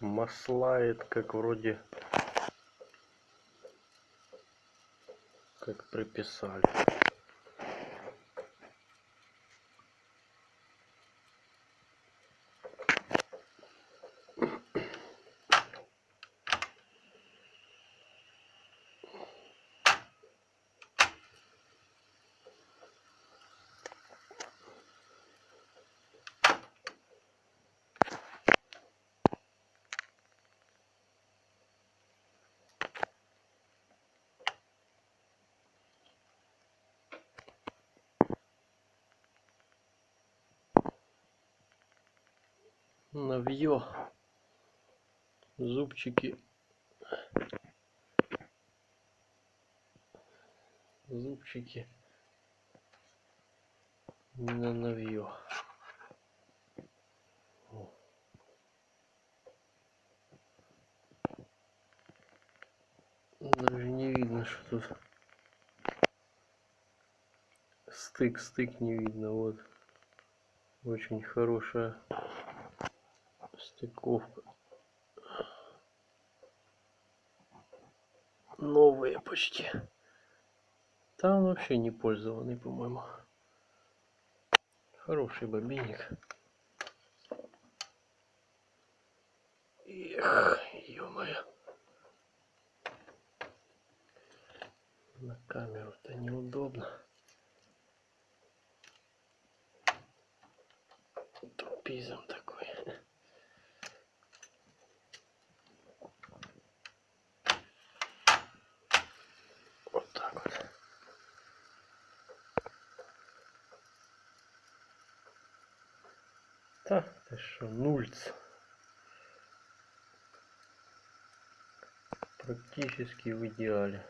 маслает, как вроде как приписали. Навье зубчики. Зубчики на навье даже не видно что тут. Стык стык не видно вот. Очень хорошая стыковка. Новые почти. Там вообще не пользованный по моему хороший бобинник эх ё-моё. На камеру-то неудобно. Тупизм такой так ты что нульц. Практически в идеале